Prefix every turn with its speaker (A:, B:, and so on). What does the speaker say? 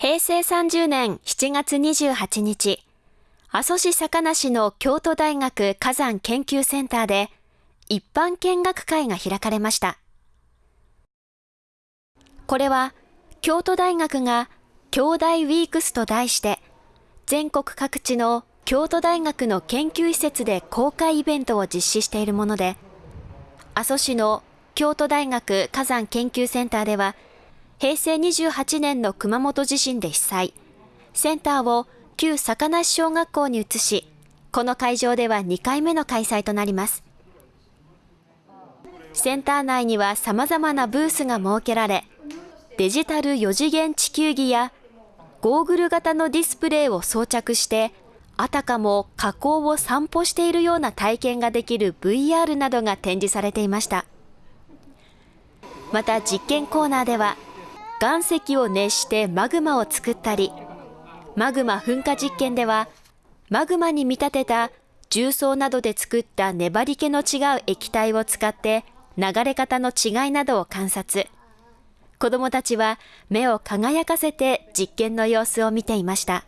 A: 平成30年7月28日、阿蘇市坂梨の京都大学火山研究センターで一般見学会が開かれました。これは京都大学が京大ウィークスと題して全国各地の京都大学の研究施設で公開イベントを実施しているもので、阿蘇市の京都大学火山研究センターでは平成28年の熊本地震で被災。センターを旧坂梨小学校に移し、この会場では2回目の開催となります。センター内には様々なブースが設けられ、デジタル4次元地球儀やゴーグル型のディスプレイを装着して、あたかも火口を散歩しているような体験ができる VR などが展示されていました。また実験コーナーでは岩石を熱してマグマを作ったり、マグマ噴火実験では、マグマに見立てた重曹などで作った粘り気の違う液体を使って流れ方の違いなどを観察。子供たちは目を輝かせて実験の様子を見ていました。